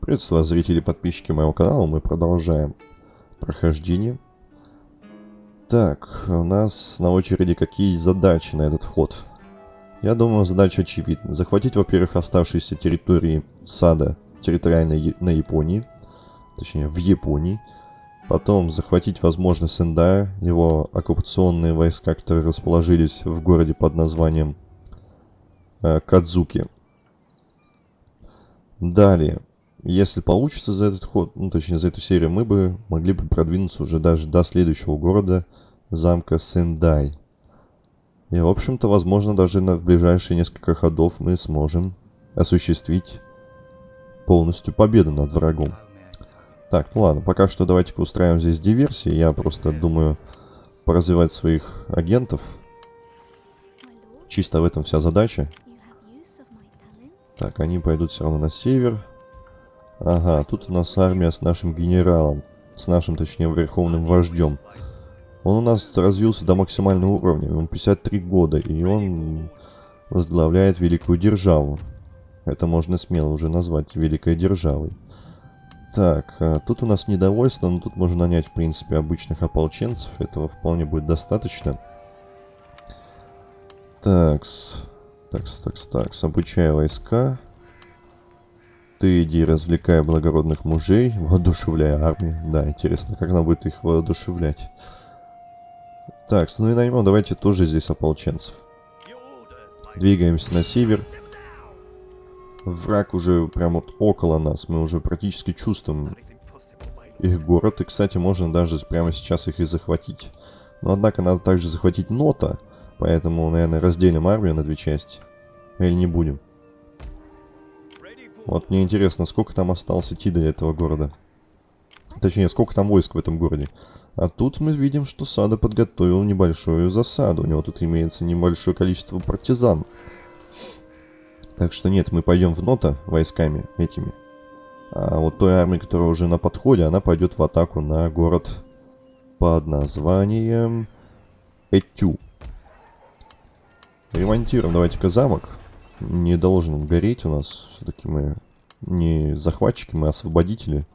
Приветствую вас, зрители и подписчики моего канала. Мы продолжаем прохождение. Так, у нас на очереди какие задачи на этот вход? Я думаю, задача очевидна. Захватить, во-первых, оставшиеся территории сада территориально на Японии. Точнее, в Японии. Потом захватить, возможно, Сендая, его оккупационные войска, которые расположились в городе под названием э, Кадзуки. Далее, если получится за этот ход, ну точнее за эту серию, мы бы могли бы продвинуться уже даже до следующего города, замка Сендай. И, в общем-то, возможно, даже на, в ближайшие несколько ходов мы сможем осуществить полностью победу над врагом. Так, ну ладно, пока что давайте-ка устраиваем здесь диверсии. Я просто думаю поразвивать своих агентов. Чисто в этом вся задача. Так, они пойдут все равно на север. Ага, тут у нас армия с нашим генералом. С нашим, точнее, верховным вождем. Он у нас развился до максимального уровня. Ему 53 года, и он возглавляет великую державу. Это можно смело уже назвать великой державой. Так, а тут у нас недовольство, но тут можно нанять, в принципе, обычных ополченцев. Этого вполне будет достаточно. Такс. Такс, такс, такс. Обучая войска. Ты иди развлекай благородных мужей, воодушевляя армию. Да, интересно, как она будет их воодушевлять. Так, ну и наймем, давайте тоже здесь ополченцев. Двигаемся на север. Враг уже прям вот около нас, мы уже практически чувствуем их город. И, кстати, можно даже прямо сейчас их и захватить. Но, однако, надо также захватить Нота, поэтому, наверное, разделим армию на две части. Или не будем. Вот мне интересно, сколько там осталось идти до этого города. Точнее, сколько там войск в этом городе. А тут мы видим, что Сада подготовил небольшую засаду. У него тут имеется небольшое количество партизан. Так что нет, мы пойдем в Нота войсками этими. А вот той армии, которая уже на подходе, она пойдет в атаку на город под названием Этю. Ремонтируем давайте-ка замок не должен гореть у нас. Все-таки мы не захватчики, мы освободители.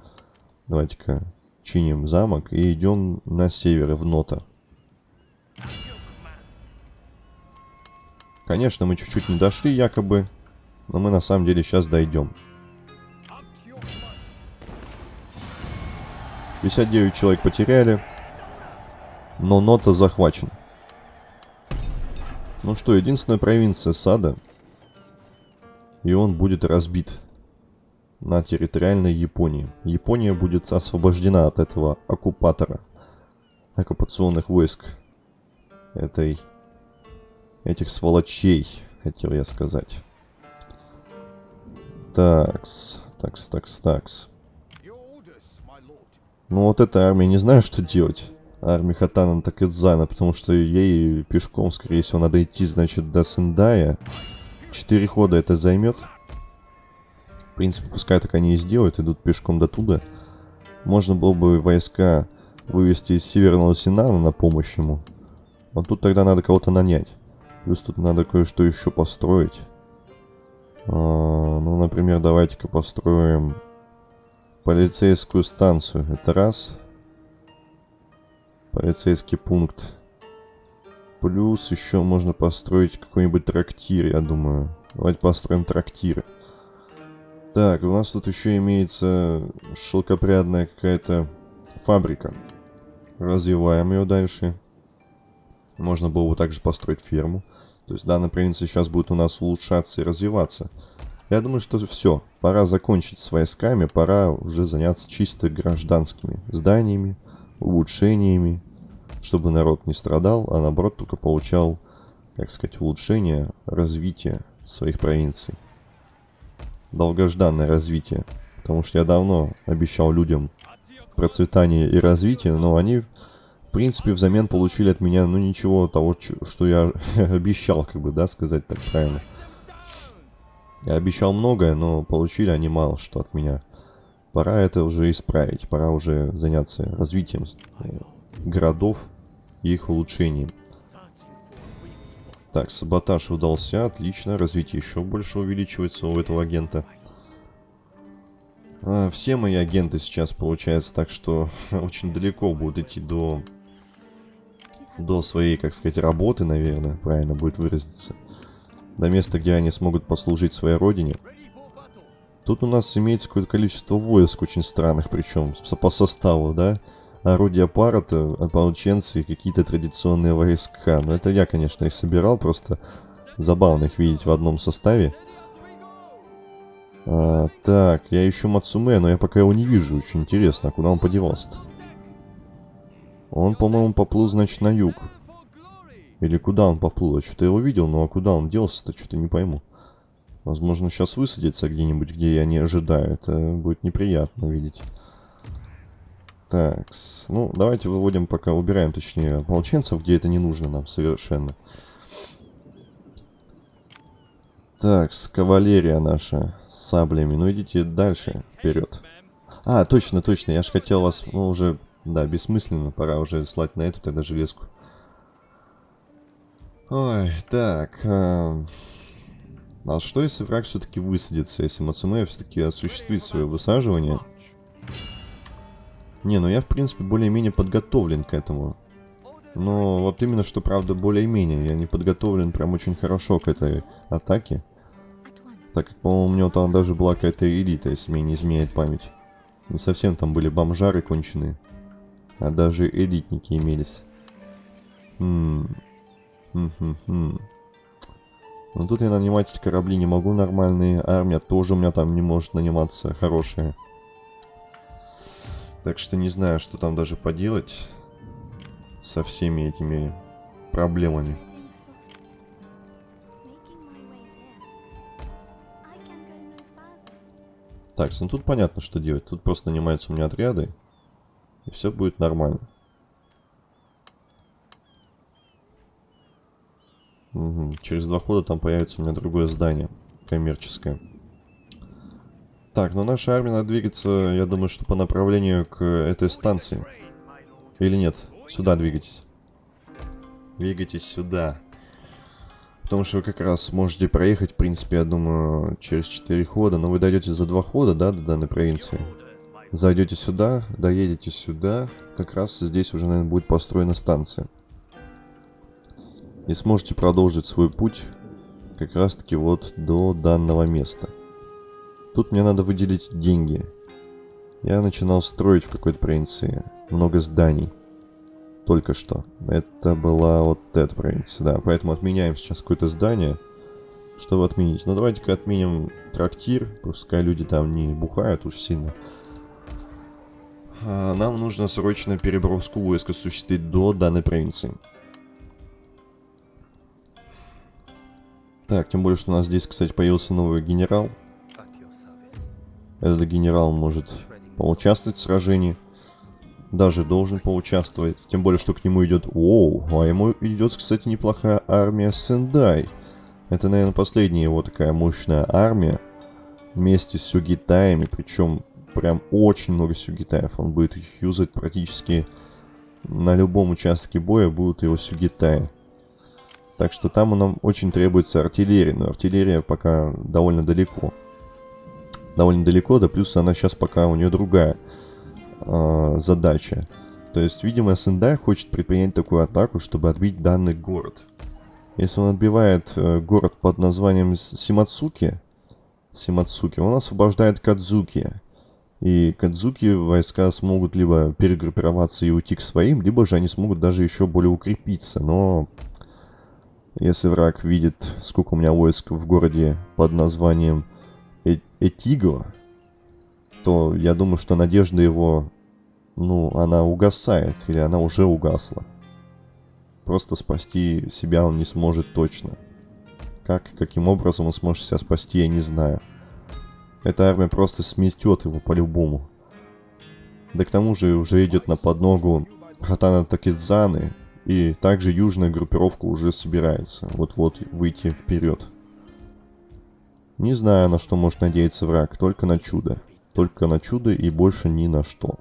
Давайте-ка чиним замок и идем на север, в Нота. Конечно, мы чуть-чуть не дошли, якобы. Но мы на самом деле сейчас дойдем. 59 человек потеряли. Но Нота захвачен. Ну что, единственная провинция Сада и он будет разбит на территориальной Японии. Япония будет освобождена от этого оккупатора, оккупационных войск этой, этих сволочей, хотел я сказать. Такс, такс, такс, такс. Ну вот эта армия не знаю, что делать. Армия Хатана Такэдзана, потому что ей пешком, скорее всего, надо идти, значит, до Сендая. Четыре хода это займет. В принципе, пускай так они и сделают, идут пешком до туда. Можно было бы войска вывести из Северного Синана на помощь ему. Но тут тогда надо кого-то нанять. Плюс тут надо кое-что еще построить. А, ну, например, давайте-ка построим полицейскую станцию. Это раз. Полицейский пункт. Плюс еще можно построить какой-нибудь трактир, я думаю. Давайте построим трактир. Так, у нас тут еще имеется шелкопрядная какая-то фабрика. Развиваем ее дальше. Можно было бы также построить ферму. То есть данная провинция сейчас будет у нас улучшаться и развиваться. Я думаю, что все. Пора закончить с войсками, пора уже заняться чисто гражданскими зданиями, улучшениями чтобы народ не страдал, а наоборот только получал, как сказать, улучшение, развитие своих провинций. Долгожданное развитие. Потому что я давно обещал людям процветание и развитие, но они, в принципе, взамен получили от меня, ну, ничего того, что я обещал, как бы, да, сказать так правильно. Я обещал многое, но получили они мало что от меня. Пора это уже исправить, пора уже заняться развитием э, городов, и их улучшением. Так, саботаж удался, отлично. Развитие еще больше увеличивается у этого агента. А, все мои агенты сейчас, получается, так что очень далеко будут идти до... До своей, как сказать, работы, наверное, правильно будет выразиться. До места, где они смогут послужить своей родине. Тут у нас имеется какое-то количество войск очень странных, причем по составу, да? Орудия парата, ополченцы и какие-то традиционные войска. Но это я, конечно, их собирал, просто забавно их видеть в одном составе. А, так, я ищу Мацуме, но я пока его не вижу. Очень интересно, куда он подевался-то? Он, по-моему, поплыл, значит, на юг. Или куда он поплыл? Я что-то его видел, но а куда он делся-то, что-то не пойму. Возможно, сейчас высадится где-нибудь, где я не ожидаю. Это будет неприятно видеть. Так, ну, давайте выводим пока, убираем, точнее, ополченцев, где это не нужно нам совершенно. Так, с кавалерия наша, с саблями. Ну, идите дальше, вперед. А, точно, точно, я же хотел вас, ну, уже, да, бессмысленно, пора уже слать на эту тогда железку. Ой, так, э, а что если враг все-таки высадится, если Мацумея все-таки осуществит свое высаживание? Не, ну я в принципе более-менее подготовлен к этому. Но вот именно что, правда, более-менее. Я не подготовлен прям очень хорошо к этой атаке. Так как, по-моему, у него там даже была какая-то элита, если мне не изменяет память. Не совсем там были бомжары конченые. А даже элитники имелись. Хм. Хм-хм-хм. Но тут я нанимать корабли не могу нормальные. Армия тоже у меня там не может наниматься хорошая. Так что не знаю, что там даже поделать со всеми этими проблемами. Так, ну тут понятно, что делать. Тут просто нанимаются у меня отряды. И все будет нормально. Угу. Через два хода там появится у меня другое здание. Коммерческое. Так, но наша армия надо двигаться, я думаю, что по направлению к этой станции. Или нет? Сюда двигайтесь. Двигайтесь сюда. Потому что вы как раз сможете проехать, в принципе, я думаю, через 4 хода. Но вы дойдете за 2 хода, да, до данной провинции. Зайдете сюда, доедете сюда. Как раз здесь уже, наверное, будет построена станция и сможете продолжить свой путь как раз таки вот до данного места. Тут мне надо выделить деньги. Я начинал строить в какой-то провинции много зданий. Только что. Это была вот эта провинция, да. Поэтому отменяем сейчас какое-то здание, чтобы отменить. Ну давайте-ка отменим трактир, пускай люди там не бухают уж сильно. А нам нужно срочно переброску войск осуществить до данной провинции. Так, тем более, что у нас здесь, кстати, появился новый генерал. Этот генерал может поучаствовать в сражении. Даже должен поучаствовать. Тем более, что к нему идет... Оу, а ему идет, кстати, неплохая армия Сендай. Это, наверное, последняя его такая мощная армия. Вместе с Сюгитаями. Причем прям очень много Сюгитаев. Он будет их юзать практически на любом участке боя будут его Сюгитаи. Так что там нам очень требуется артиллерия, но артиллерия пока довольно далеко. Довольно далеко, да плюс она сейчас пока у нее другая э, задача. То есть, видимо, Сендай хочет предпринять такую атаку, чтобы отбить данный город. Если он отбивает э, город под названием Симацуки, Симацуки, он освобождает Кадзуки. И Кадзуки войска смогут либо перегруппироваться и уйти к своим, либо же они смогут даже еще более укрепиться. Но если враг видит, сколько у меня войск в городе под названием э Этиго, то я думаю, что надежда его, ну, она угасает, или она уже угасла. Просто спасти себя он не сможет точно. Как, каким образом он сможет себя спасти, я не знаю. Эта армия просто сметет его по-любому. Да к тому же уже идет на подногу Хатана Такидзаны, и также южная группировка уже собирается вот-вот выйти вперед. Не знаю, на что может надеяться враг, только на чудо. Только на чудо и больше ни на что.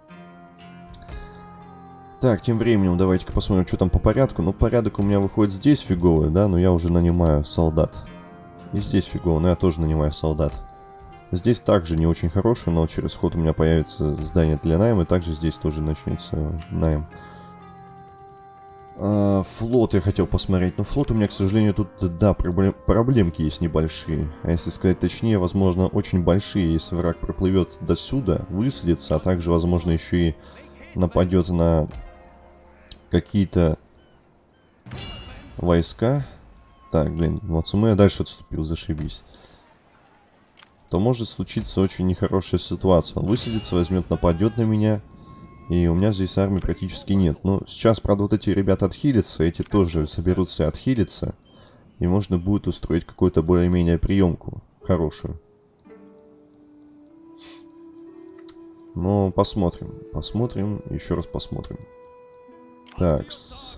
Так, тем временем давайте-ка посмотрим, что там по порядку. Ну, порядок у меня выходит здесь фиговый, да, но я уже нанимаю солдат. И здесь фигово, но я тоже нанимаю солдат. Здесь также не очень хороший, но через ход у меня появится здание для найма, и также здесь тоже начнется найм. А, флот я хотел посмотреть, но флот у меня, к сожалению, тут, да, проблем, проблемки есть небольшие. А если сказать точнее, возможно, очень большие, если враг проплывет до сюда, высадится, а также, возможно, еще и нападет на какие-то войска. Так, блин, Мацуме дальше отступил, зашибись то может случиться очень нехорошая ситуация. Он высадится, возьмет, нападет на меня, и у меня здесь армии практически нет. Но сейчас, правда, вот эти ребята отхилятся, эти тоже соберутся и отхилятся, и можно будет устроить какую-то более-менее приемку хорошую. Но посмотрим, посмотрим, еще раз посмотрим. Так, -с.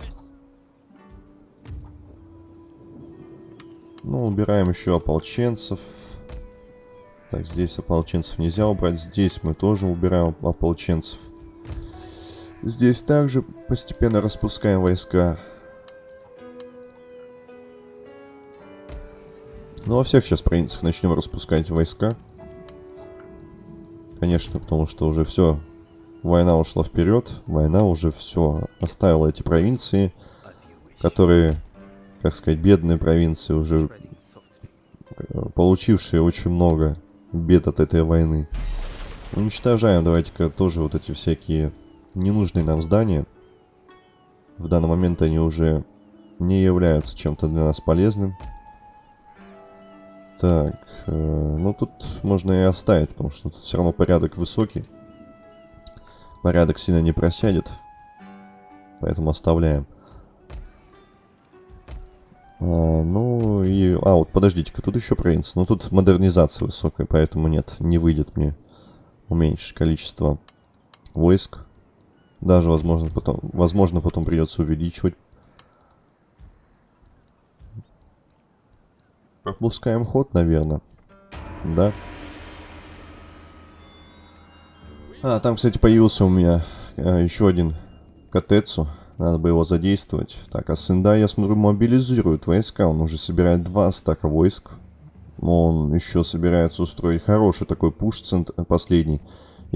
Ну, убираем еще ополченцев. Так, здесь ополченцев нельзя убрать. Здесь мы тоже убираем ополченцев. Здесь также постепенно распускаем войска. Ну, во всех сейчас провинциях начнем распускать войска. Конечно, потому что уже все, война ушла вперед, война уже все оставила эти провинции, которые, как сказать, бедные провинции, уже э, получившие очень много бед от этой войны. Уничтожаем, давайте-ка, тоже вот эти всякие ненужные нам здания. В данный момент они уже не являются чем-то для нас полезным. Так, э, ну тут можно и оставить, потому что тут все равно порядок высокий. Порядок сильно не просядет. Поэтому оставляем. А, ну и... А, вот подождите-ка, тут еще провинция. Но тут модернизация высокая, поэтому нет, не выйдет мне уменьшить количество войск. Даже, возможно, потом, возможно, потом придется увеличивать. Пропускаем ход, наверное. Да. А, там, кстати, появился у меня э, еще один Катецу. Надо бы его задействовать. Так, а Сында, я смотрю, мобилизирует войска. Он уже собирает два стака войск. Он еще собирается устроить хороший такой пуш последний.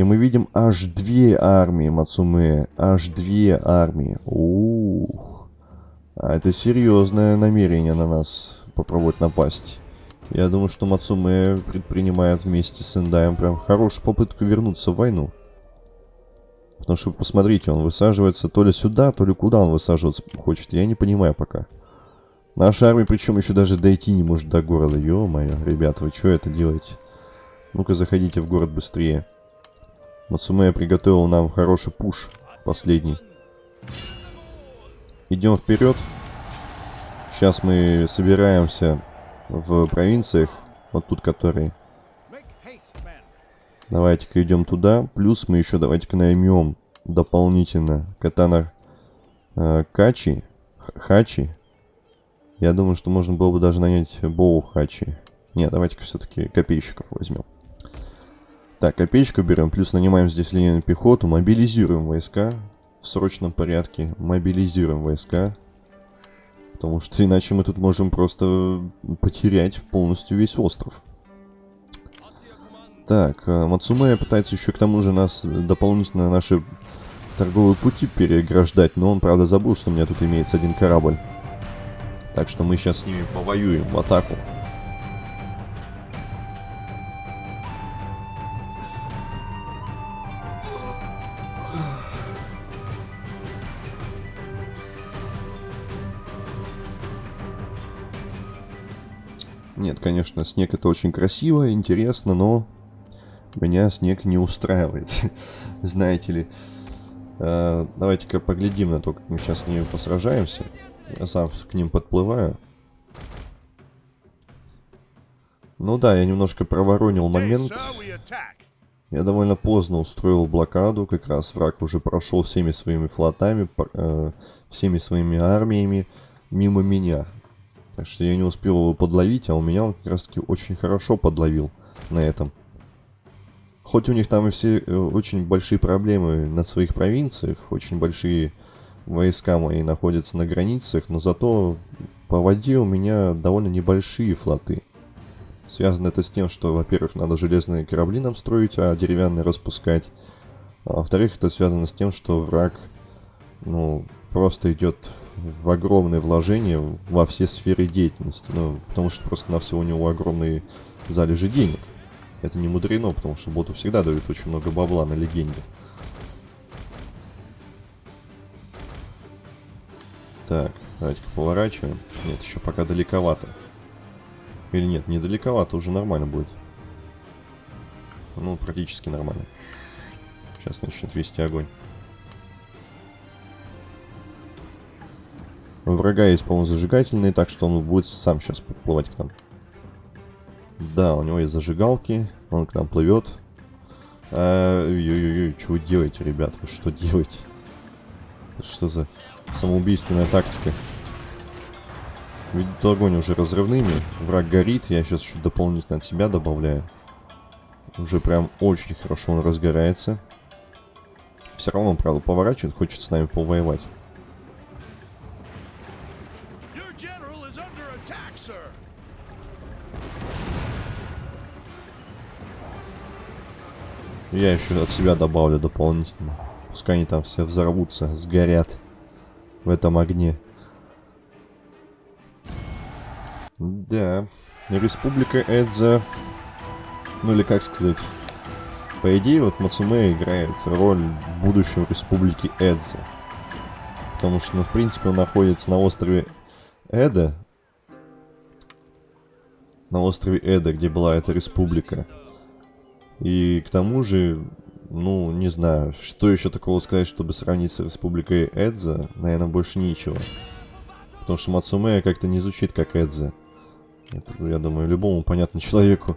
И мы видим аж две армии Мацуме. Аж две армии. Ух. А это серьезное намерение на нас попробовать напасть. Я думаю, что Мацуме предпринимает вместе с Эндаем прям хорошую попытку вернуться в войну. Потому что, посмотрите, он высаживается то ли сюда, то ли куда он высаживаться хочет. Я не понимаю пока. Наша армия, причем еще даже дойти не может до города. Ё-моё, ребята, вы что это делаете? Ну-ка, заходите в город быстрее. Мацумея приготовил нам хороший пуш. Последний. Идем вперед. Сейчас мы собираемся в провинциях. Вот тут которые. Давайте-ка идем туда. Плюс мы еще давайте-ка наймем дополнительно катана э, Качи. Хачи. Я думаю, что можно было бы даже нанять Боу Хачи. Нет, давайте-ка все-таки копейщиков возьмем. Так, копеечку берем, плюс нанимаем здесь линейную пехоту, мобилизируем войска в срочном порядке, мобилизируем войска. Потому что иначе мы тут можем просто потерять полностью весь остров. Так, э, Мацумея пытается еще к тому же нас дополнительно наши торговые пути переграждать, но он, правда, забыл, что у меня тут имеется один корабль. Так что мы сейчас с ними повоюем в атаку. Нет, конечно, снег это очень красиво, интересно, но меня снег не устраивает, знаете ли. Э, Давайте-ка поглядим на то, как мы сейчас с ними посражаемся. Я сам к ним подплываю. Ну да, я немножко проворонил момент. Я довольно поздно устроил блокаду, как раз враг уже прошел всеми своими флотами, э, всеми своими армиями мимо меня. Так что я не успел его подловить, а у меня он как раз таки очень хорошо подловил на этом. Хоть у них там и все э, очень большие проблемы на своих провинциях, очень большие войска мои находятся на границах, но зато по воде у меня довольно небольшие флоты. Связано это с тем, что, во-первых, надо железные корабли нам строить, а деревянные распускать. А во-вторых, это связано с тем, что враг, ну, просто идет в огромные вложения во все сферы деятельности. Ну, потому что просто на все у него огромные залежи денег. Это не мудрено, потому что боту всегда дают очень много бабла на легенде. Так, давайте-ка поворачиваем. Нет, еще пока далековато. Или нет, недалековато, уже нормально будет. Ну, практически нормально. Сейчас начнет вести огонь. У врага есть, по-моему, зажигательный, так что он будет сам сейчас подплывать к нам. Да, у него есть зажигалки, он к нам плывет. Ой-ой-ой, что вы делаете, ребят? Вы что делаете? Это что за самоубийственная тактика? Видит огонь уже разрывными. Враг горит. Я сейчас еще дополнительно от себя добавляю. Уже прям очень хорошо он разгорается. Все равно, правда, поворачивает. Хочет с нами повоевать. Я еще от себя добавлю дополнительно. Пускай они там все взорвутся, сгорят в этом огне. Да, Республика Эдза, ну или как сказать, по идее вот Мацуме играет роль будущего Республики Эдза. Потому что, ну, в принципе, он находится на острове Эда. На острове Эда, где была эта республика. И к тому же, ну, не знаю, что еще такого сказать, чтобы сравнить с республикой Эдза, наверное, больше ничего. Потому что Мацуме как-то не звучит как Эдза. Это, я думаю, любому понятно человеку.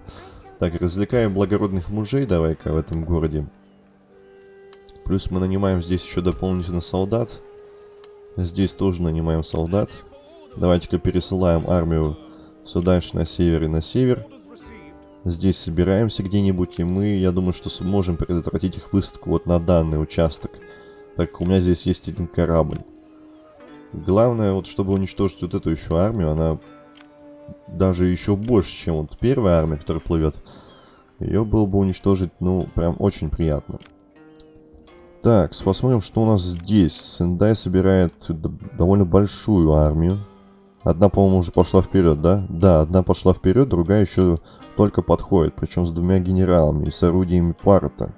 Так, развлекаем благородных мужей давай-ка в этом городе. Плюс мы нанимаем здесь еще дополнительно солдат. Здесь тоже нанимаем солдат. Давайте-ка пересылаем армию все дальше на север и на север. Здесь собираемся где-нибудь, и мы, я думаю, что сможем предотвратить их высадку вот на данный участок. Так как у меня здесь есть один корабль. Главное, вот чтобы уничтожить вот эту еще армию, она даже еще больше, чем вот первая армия, которая плывет. Ее было бы уничтожить, ну, прям очень приятно. Так, посмотрим, что у нас здесь. Сендай собирает довольно большую армию. Одна, по-моему, уже пошла вперед, да? Да, одна пошла вперед, другая еще только подходит. Причем с двумя генералами и с орудиями парта.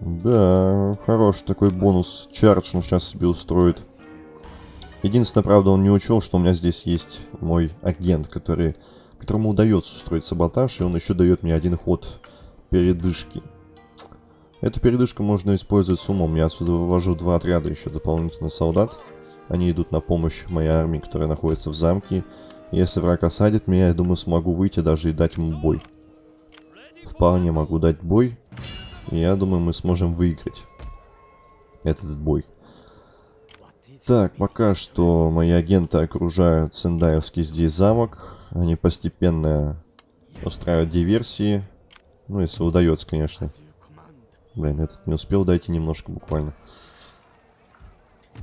Да, хороший такой бонус. Чардж он сейчас себе устроит. Единственное, правда, он не учел, что у меня здесь есть мой агент, который, которому удается устроить саботаж, и он еще дает мне один ход передышки. Эту передышку можно использовать с умом. Я отсюда вывожу два отряда еще дополнительно солдат. Они идут на помощь моей армии, которая находится в замке. Если враг осадит меня, я думаю, смогу выйти даже и дать ему бой. Вполне могу дать бой. Я думаю, мы сможем выиграть этот бой. Так, пока что мои агенты окружают Сендаевский здесь замок. Они постепенно устраивают диверсии. Ну, если удается, конечно. Блин, этот не успел, дайте немножко буквально.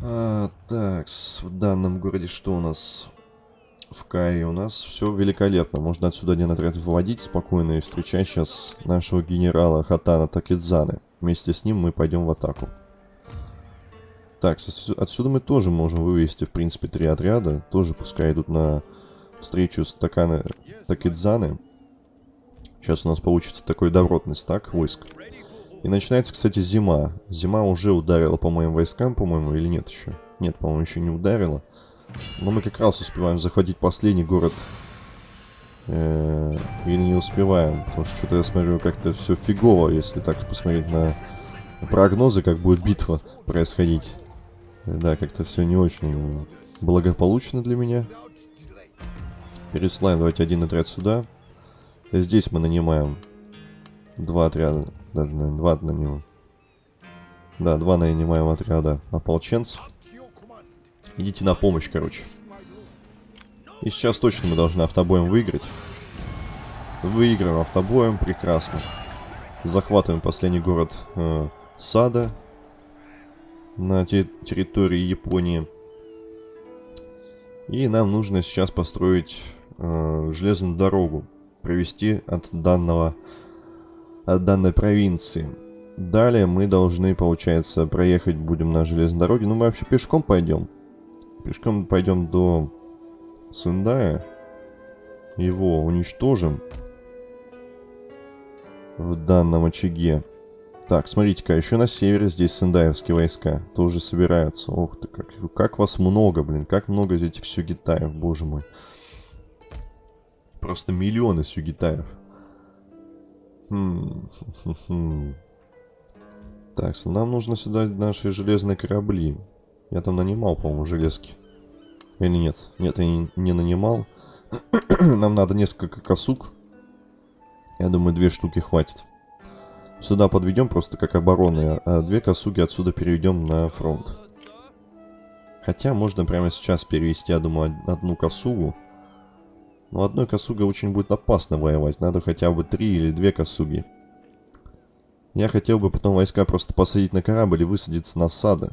А, так, в данном городе что у нас? В Кае у нас все великолепно. Можно отсюда один отряд выводить спокойно и встречать сейчас нашего генерала Хатана Такидзаны. Вместе с ним мы пойдем в атаку. Так, отсюда мы тоже можем вывести, в принципе, три отряда. Тоже пускай идут на встречу с Такана Такидзаны. Сейчас у нас получится такой добротный стак войск. И начинается, кстати, зима. Зима уже ударила по моим войскам, по-моему, или нет еще? Нет, по-моему, еще не ударила. Но мы как раз успеваем захватить последний город. Э или не успеваем, потому что что-то я смотрю как-то все фигово, если так посмотреть на прогнозы, как будет битва происходить. Да, как-то все не очень благополучно для меня. Пересылаем, давайте один отряд сюда. Здесь мы нанимаем два отряда, даже, наверное, два нанимаем. Да, два нанимаем отряда ополченцев. Идите на помощь, короче. И сейчас точно мы должны автобоем выиграть. Выиграем автобоем, прекрасно. Захватываем последний город э, Сада на территории Японии. И нам нужно сейчас построить э, железную дорогу. провести от данного от данной провинции. Далее мы должны, получается, проехать будем на железной дороге. Ну, мы вообще пешком пойдем. Пешком пойдем до Сендая. Его уничтожим в данном очаге. Так, смотрите-ка, еще на севере здесь сендаевские войска тоже собираются. Ох ты, как, как вас много, блин, как много этих сюгитаев, боже мой. Просто миллионы сюгитаев. Хм, хм, хм. Так, нам нужно сюда наши железные корабли. Я там нанимал, по-моему, железки. Или нет? Нет, я не, не нанимал. нам надо несколько косуг. Я думаю, две штуки хватит. Сюда подведем просто как обороны, а две косуги отсюда переведем на фронт. Хотя можно прямо сейчас перевести, я думаю, одну косугу. Но одной косугой очень будет опасно воевать. Надо хотя бы три или две косуги. Я хотел бы потом войска просто посадить на корабль и высадиться на сада.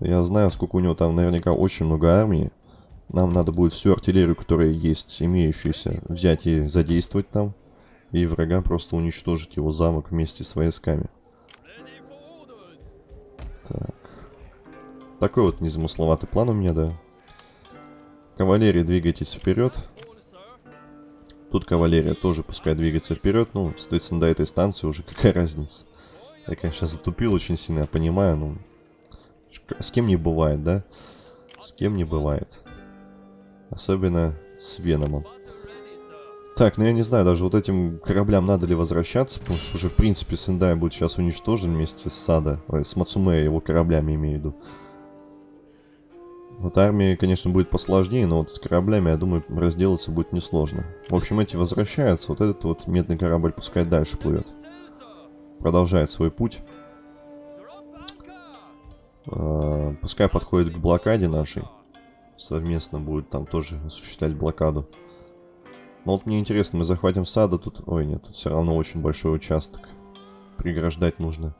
Я знаю, сколько у него там наверняка очень много армии. Нам надо будет всю артиллерию, которая есть, имеющуюся, взять и задействовать там и врага просто уничтожить его замок вместе с войсками. Так. Такой вот незамысловатый план у меня, да. Кавалерия, двигайтесь вперед. Тут кавалерия тоже пускай двигается вперед. Ну, соответственно, до этой станции уже какая разница. Я, конечно, затупил очень сильно, я понимаю, но... С кем не бывает, да? С кем не бывает. Особенно с Веномом. Так, ну я не знаю, даже вот этим кораблям надо ли возвращаться, потому что уже, в принципе, Сендай будет сейчас уничтожен вместе с Сада, ой, с Мацумея, его кораблями имею в виду. Вот армия, конечно, будет посложнее, но вот с кораблями, я думаю, разделаться будет несложно. В общем, эти возвращаются, вот этот вот медный корабль пускай дальше плывет. Продолжает свой путь. А, пускай подходит к блокаде нашей. Совместно будет там тоже осуществлять блокаду. Но вот мне интересно, мы захватим сада тут... Ой, нет, тут все равно очень большой участок. Преграждать нужно.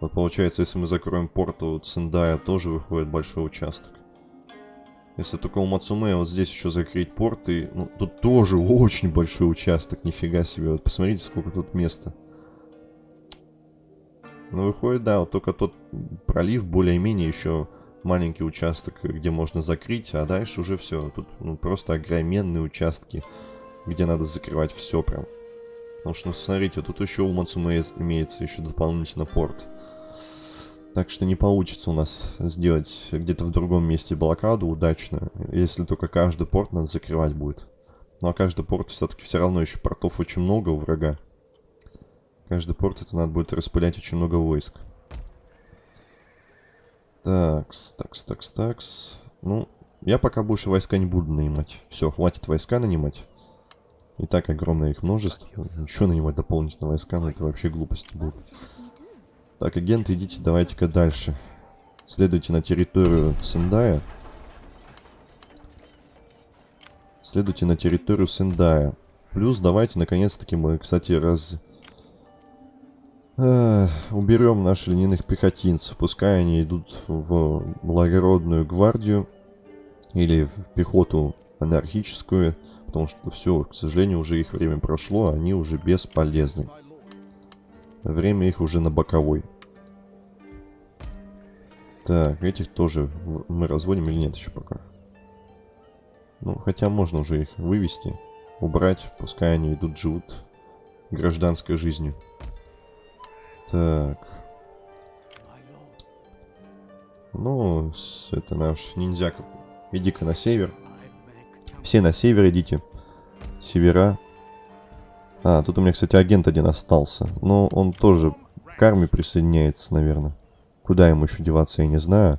Вот получается, если мы закроем порт у Циндая, тоже выходит большой участок. Если только у Мацумея вот здесь еще закрыть порт, и... Ну, тут тоже очень большой участок, нифига себе. Вот посмотрите, сколько тут места. Ну, выходит, да, вот только тот пролив более-менее еще маленький участок, где можно закрыть, а дальше уже все. Тут ну, просто огроменные участки где надо закрывать все прям. Потому что, ну, смотрите, тут еще у Мацуме имеется еще дополнительно порт. Так что не получится у нас сделать где-то в другом месте блокаду удачно, если только каждый порт надо закрывать будет. Ну а каждый порт все-таки все равно еще портов очень много у врага. Каждый порт это надо будет распылять очень много войск. Такс, такс, такс, такс. Ну, я пока больше войска не буду нанимать. Все, хватит войска нанимать. И так огромное их множество. Еще нанимать дополнительные войска, но это вообще глупости будут. Так, агенты, идите, давайте-ка дальше. Следуйте на территорию Сендая. Следуйте на территорию Сендая. Плюс давайте, наконец-таки, мы, кстати, раз... Э, уберем наших льняных пехотинцев. Пускай они идут в благородную гвардию или в пехоту анархическую потому что все, к сожалению, уже их время прошло, они уже бесполезны. Время их уже на боковой. Так, этих тоже мы разводим или нет еще пока? Ну, хотя можно уже их вывести, убрать, пускай они идут, живут гражданской жизнью. Так. Ну, это наш ниндзяка. Иди-ка на север. Все на север идите. Севера. А, тут у меня, кстати, агент один остался. Но он тоже к армии присоединяется, наверное. Куда ему еще деваться, я не знаю.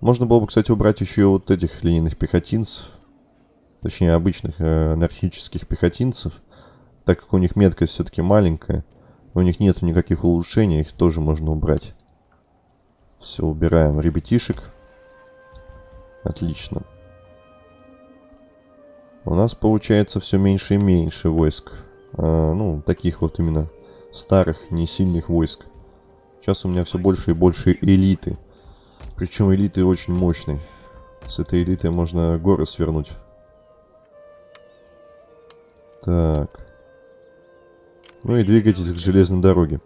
Можно было бы, кстати, убрать еще вот этих линейных пехотинцев. Точнее, обычных э, анархических пехотинцев. Так как у них меткость все-таки маленькая. У них нет никаких улучшений, их тоже можно убрать. Все, убираем ребятишек. Отлично. У нас получается все меньше и меньше войск. А, ну, таких вот именно старых, не сильных войск. Сейчас у меня все больше и больше элиты. Причем элиты очень мощные. С этой элитой можно горы свернуть. Так. Ну и двигайтесь к железной дороге.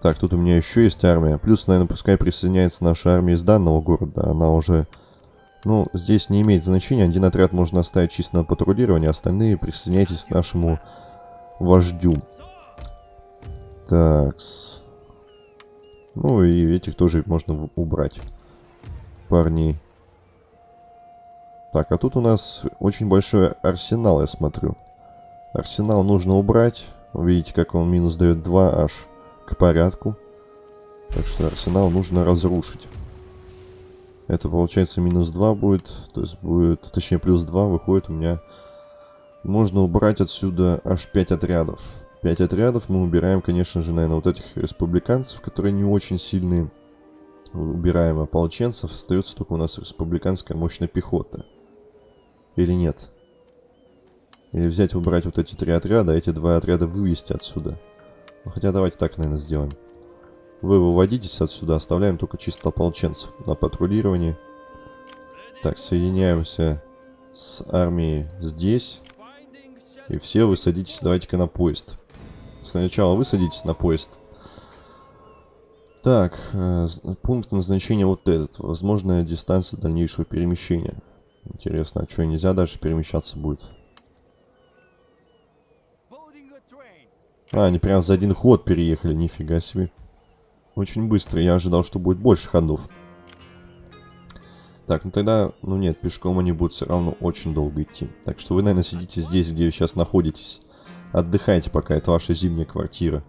Так, тут у меня еще есть армия. Плюс, наверное, пускай присоединяется наша армия из данного города. Она уже... Ну, здесь не имеет значения. Один отряд можно оставить чисто на патрулирование, остальные присоединяйтесь к нашему вождю. Такс. Ну и этих тоже можно убрать. Парней. Так, а тут у нас очень большой арсенал, я смотрю. Арсенал нужно убрать. Видите, как он минус дает 2 аж к порядку. Так что арсенал нужно разрушить. Это получается минус 2 будет. То есть будет, точнее плюс 2 выходит у меня. Можно убрать отсюда аж 5 отрядов. 5 отрядов мы убираем, конечно же, наверное, вот этих республиканцев, которые не очень сильные. Убираем ополченцев. Остается только у нас республиканская мощная пехота. Или нет? Или взять, убрать вот эти три отряда, а эти два отряда вывести отсюда. Ну, хотя давайте так, наверное, сделаем. Вы выводитесь отсюда, оставляем только чисто ополченцев на патрулирование. Так, соединяемся с армией здесь. И все вы садитесь, давайте-ка на поезд. Сначала вы садитесь на поезд. Так, э, пункт назначения вот этот. Возможная дистанция дальнейшего перемещения. Интересно, а что, нельзя дальше перемещаться будет? А, они прям за один ход переехали, нифига себе. Очень быстро, я ожидал, что будет больше ходов. Так, ну тогда, ну нет, пешком они будут все равно очень долго идти. Так что вы, наверное, сидите здесь, где вы сейчас находитесь. Отдыхайте пока, это ваша зимняя квартира.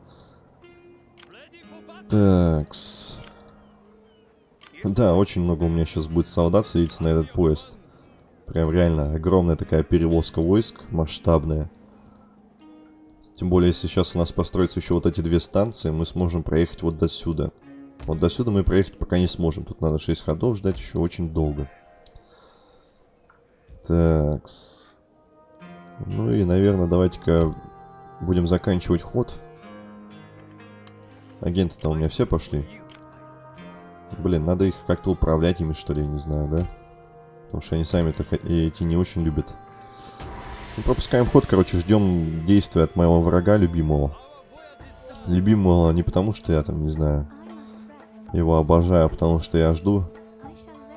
Такс. Да, очень много у меня сейчас будет солдат садиться на этот поезд. Прям реально огромная такая перевозка войск, масштабная. Тем более, если сейчас у нас построятся еще вот эти две станции, мы сможем проехать вот до сюда. Вот до сюда мы проехать пока не сможем. Тут надо 6 ходов ждать еще очень долго. Такс. Ну и, наверное, давайте-ка будем заканчивать ход. Агенты-то у меня все пошли. Блин, надо их как-то управлять ими, что ли, я не знаю, да? Потому что они сами-то эти не очень любят. Пропускаем ход, короче, ждем действия от моего врага любимого. Любимого не потому, что я там, не знаю, его обожаю, а потому что я жду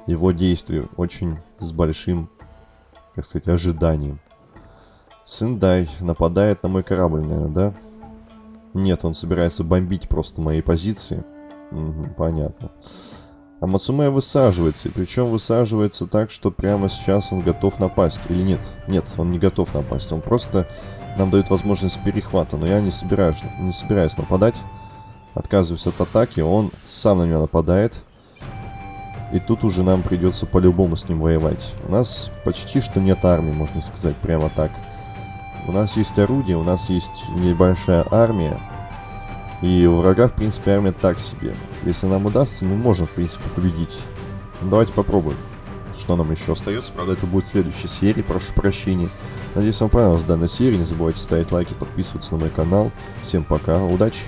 его действий очень с большим, как сказать, ожиданием. Сендай нападает на мой корабль, наверное, да? Нет, он собирается бомбить просто мои позиции. Угу, понятно. А Мацумэ высаживается, и причем высаживается так, что прямо сейчас он готов напасть. Или нет? Нет, он не готов напасть. Он просто нам дает возможность перехвата. Но я не собираюсь, не собираюсь нападать. Отказываюсь от атаки. Он сам на меня нападает. И тут уже нам придется по-любому с ним воевать. У нас почти что нет армии, можно сказать, прямо так. У нас есть орудие, у нас есть небольшая армия. И у врага, в принципе, армия так себе. Если нам удастся, мы можем, в принципе, победить. Ну, давайте попробуем. Что нам еще остается? Правда, это будет в следующей серии, прошу прощения. Надеюсь, вам понравилась данная серия. Не забывайте ставить лайки, подписываться на мой канал. Всем пока, удачи!